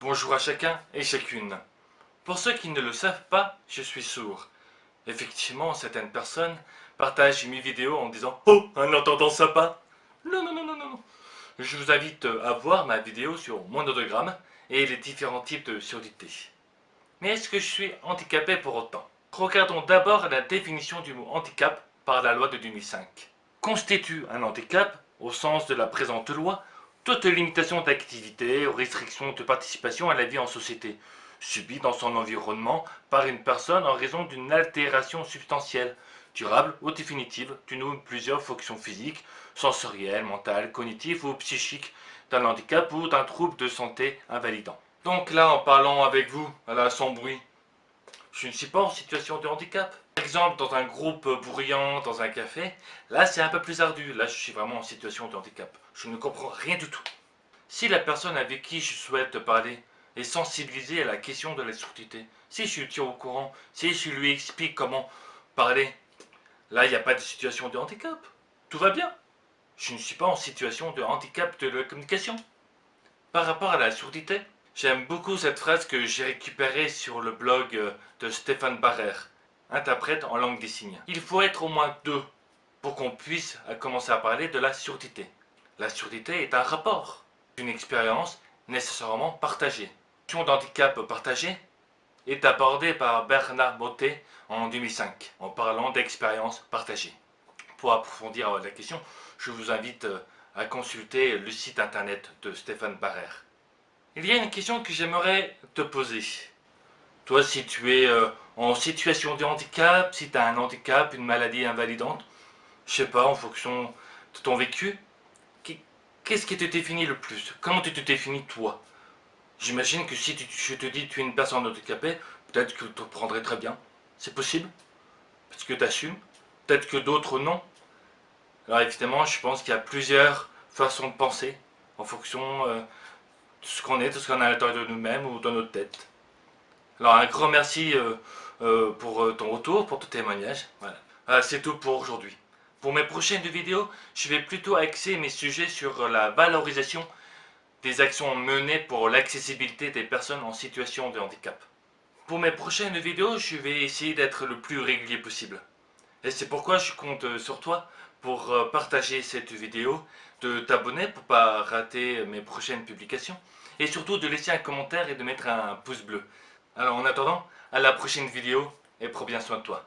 Bonjour à chacun et chacune. Pour ceux qui ne le savent pas, je suis sourd. Effectivement, certaines personnes partagent mes vidéos en disant « Oh, en entendant ça pas !» Non, non, non, non, non. Je vous invite à voir ma vidéo sur mon audiogramme et les différents types de surdité. Mais est-ce que je suis handicapé pour autant? Regardons d'abord la définition du mot handicap par la loi de 2005. Constitue un handicap, au sens de la présente loi, toute limitation d'activité ou restriction de participation à la vie en société, subie dans son environnement par une personne en raison d'une altération substantielle, durable ou définitive d'une ou plusieurs fonctions physiques, sensorielles, mentales, cognitives ou psychiques, d'un handicap ou d'un trouble de santé invalidant. Donc là, en parlant avec vous, à la sans bruit, je ne suis pas en situation de handicap. Exemple, dans un groupe bruyant, dans un café, là c'est un peu plus ardu. Là, je suis vraiment en situation de handicap. Je ne comprends rien du tout. Si la personne avec qui je souhaite parler est sensibilisée à la question de la surdité, si je tiens au courant, si je lui explique comment parler, là, il n'y a pas de situation de handicap. Tout va bien. Je ne suis pas en situation de handicap de la communication. Par rapport à la surdité, J'aime beaucoup cette phrase que j'ai récupérée sur le blog de Stéphane Barrère, interprète en langue des signes. Il faut être au moins deux pour qu'on puisse commencer à parler de la surdité. La surdité est un rapport, une expérience nécessairement partagée. La d'handicap partagé est abordée par Bernard Mottet en 2005 en parlant d'expérience partagée. Pour approfondir la question, je vous invite euh, à consulter le site internet de Stéphane Barrère. Il y a une question que j'aimerais te poser. Toi, si tu es euh, en situation de handicap, si tu as un handicap, une maladie invalidante, je sais pas, en fonction de ton vécu, qu'est-ce qui te définit le plus? Comment tu te définis toi? J'imagine que si je te dis que tu es une personne handicapée, peut-être que tu te prendrais très bien. C'est possible? Parce que tu assumes Peut-être que d'autres non. Alors évidemment, je pense qu'il y a plusieurs façons de penser en fonction euh, ce qu'on est, tout ce qu'on a à l'intérieur de nous-mêmes ou dans notre tête. Alors un grand merci euh, euh, pour euh, ton retour, pour ton témoignage. Voilà. c'est tout pour aujourd'hui. Pour mes prochaines vidéos, je vais plutôt axer mes sujets sur la valorisation des actions menées pour l'accessibilité des personnes en situation de handicap. Pour mes prochaines vidéos, je vais essayer d'être le plus régulier possible. Et c'est pourquoi je compte sur toi pour partager cette vidéo, de t'abonner pour pas rater mes prochaines publications et surtout de laisser un commentaire et de mettre un pouce bleu. Alors en attendant, à la prochaine vidéo et prends bien soin de toi.